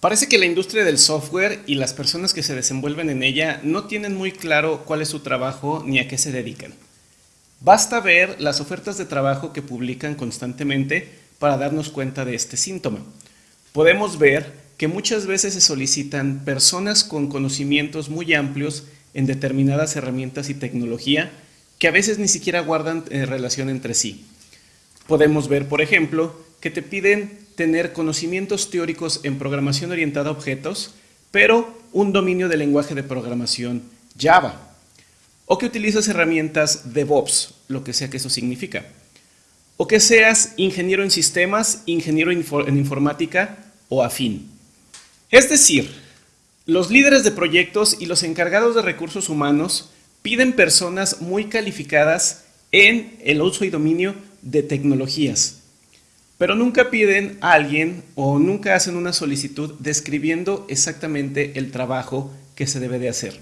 Parece que la industria del software y las personas que se desenvuelven en ella no tienen muy claro cuál es su trabajo ni a qué se dedican. Basta ver las ofertas de trabajo que publican constantemente para darnos cuenta de este síntoma. Podemos ver que muchas veces se solicitan personas con conocimientos muy amplios en determinadas herramientas y tecnología que a veces ni siquiera guardan eh, relación entre sí. Podemos ver, por ejemplo, que te piden tener conocimientos teóricos en programación orientada a objetos, pero un dominio del lenguaje de programación Java. O que utilizas herramientas DevOps, lo que sea que eso significa. O que seas ingeniero en sistemas, ingeniero en informática o afín. Es decir, los líderes de proyectos y los encargados de recursos humanos piden personas muy calificadas en el uso y dominio de tecnologías, pero nunca piden a alguien o nunca hacen una solicitud describiendo exactamente el trabajo que se debe de hacer.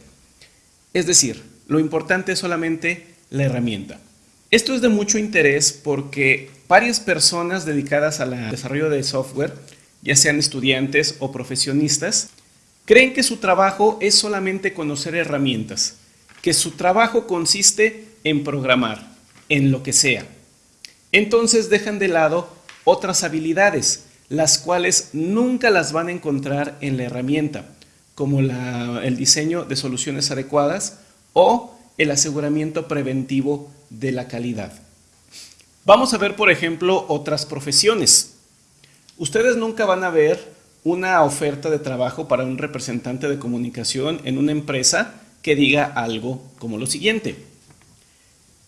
Es decir, lo importante es solamente la herramienta. Esto es de mucho interés porque varias personas dedicadas al desarrollo de software, ya sean estudiantes o profesionistas, creen que su trabajo es solamente conocer herramientas, que su trabajo consiste en programar, en lo que sea. Entonces dejan de lado otras habilidades, las cuales nunca las van a encontrar en la herramienta, como el diseño de soluciones adecuadas o el aseguramiento preventivo de la calidad. Vamos a ver, por ejemplo, otras profesiones. Ustedes nunca van a ver una oferta de trabajo para un representante de comunicación en una empresa que diga algo como lo siguiente.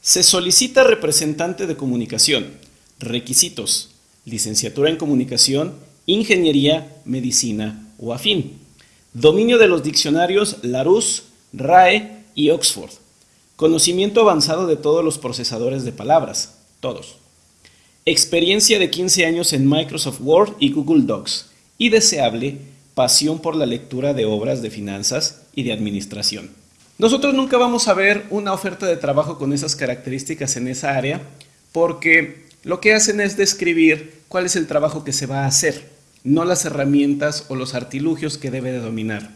Se solicita representante de comunicación. Requisitos licenciatura en comunicación, ingeniería, medicina o afín. Dominio de los diccionarios Larousse, RAE y Oxford. Conocimiento avanzado de todos los procesadores de palabras, todos. Experiencia de 15 años en Microsoft Word y Google Docs. Y deseable, pasión por la lectura de obras de finanzas y de administración. Nosotros nunca vamos a ver una oferta de trabajo con esas características en esa área porque lo que hacen es describir cuál es el trabajo que se va a hacer, no las herramientas o los artilugios que debe de dominar.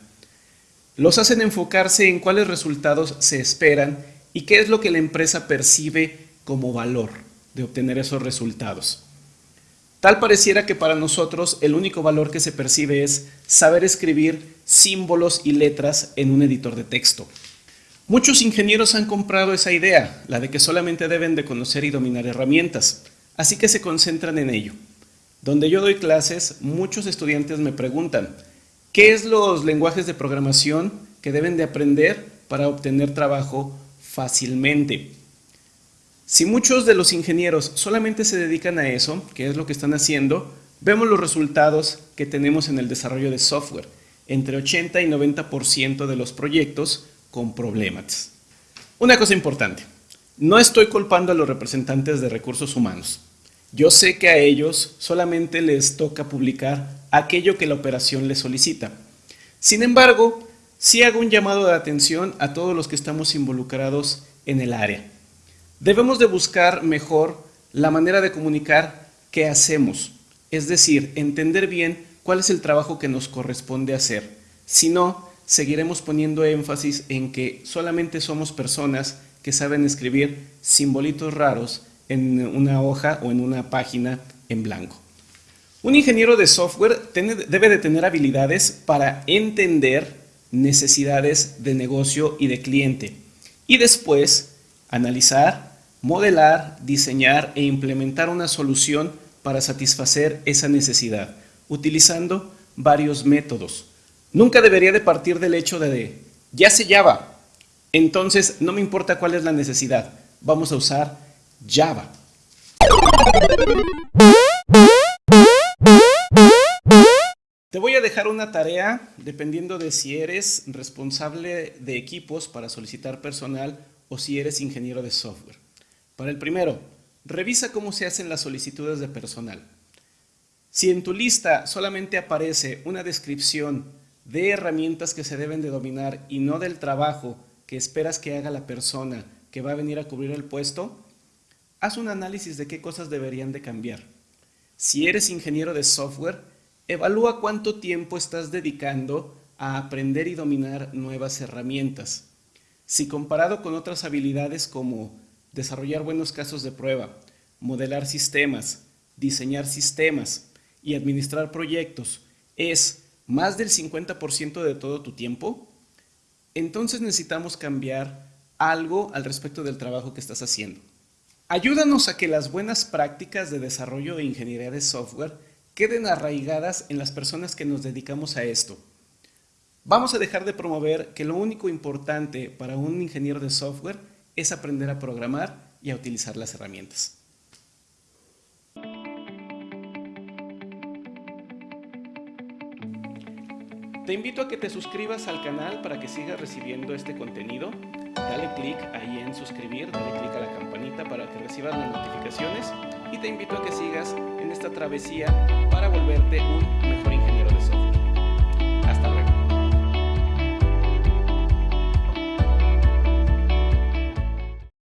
Los hacen enfocarse en cuáles resultados se esperan y qué es lo que la empresa percibe como valor de obtener esos resultados. Tal pareciera que para nosotros el único valor que se percibe es saber escribir símbolos y letras en un editor de texto. Muchos ingenieros han comprado esa idea, la de que solamente deben de conocer y dominar herramientas. Así que se concentran en ello. Donde yo doy clases, muchos estudiantes me preguntan, ¿qué es los lenguajes de programación que deben de aprender para obtener trabajo fácilmente? Si muchos de los ingenieros solamente se dedican a eso, que es lo que están haciendo, vemos los resultados que tenemos en el desarrollo de software, entre 80 y 90% de los proyectos con problemas. Una cosa importante, no estoy culpando a los representantes de recursos humanos. Yo sé que a ellos solamente les toca publicar aquello que la operación les solicita. Sin embargo, sí hago un llamado de atención a todos los que estamos involucrados en el área. Debemos de buscar mejor la manera de comunicar qué hacemos, es decir, entender bien cuál es el trabajo que nos corresponde hacer. Si no, seguiremos poniendo énfasis en que solamente somos personas que saben escribir simbolitos raros en una hoja o en una página en blanco. Un ingeniero de software debe de tener habilidades para entender necesidades de negocio y de cliente y después analizar, modelar, diseñar e implementar una solución para satisfacer esa necesidad utilizando varios métodos. Nunca debería de partir del hecho de, ya se Java, entonces, no me importa cuál es la necesidad, vamos a usar Java. Te voy a dejar una tarea dependiendo de si eres responsable de equipos para solicitar personal o si eres ingeniero de software. Para el primero, revisa cómo se hacen las solicitudes de personal. Si en tu lista solamente aparece una descripción de herramientas que se deben de dominar y no del trabajo que esperas que haga la persona que va a venir a cubrir el puesto, haz un análisis de qué cosas deberían de cambiar. Si eres ingeniero de software, evalúa cuánto tiempo estás dedicando a aprender y dominar nuevas herramientas. Si comparado con otras habilidades como desarrollar buenos casos de prueba, modelar sistemas, diseñar sistemas y administrar proyectos es más del 50% de todo tu tiempo, entonces necesitamos cambiar algo al respecto del trabajo que estás haciendo. Ayúdanos a que las buenas prácticas de desarrollo de ingeniería de software queden arraigadas en las personas que nos dedicamos a esto. Vamos a dejar de promover que lo único importante para un ingeniero de software es aprender a programar y a utilizar las herramientas. Te invito a que te suscribas al canal para que sigas recibiendo este contenido. Dale clic ahí en suscribir, dale clic a la campanita para que recibas las notificaciones y te invito a que sigas en esta travesía para volverte un mejor ingeniero.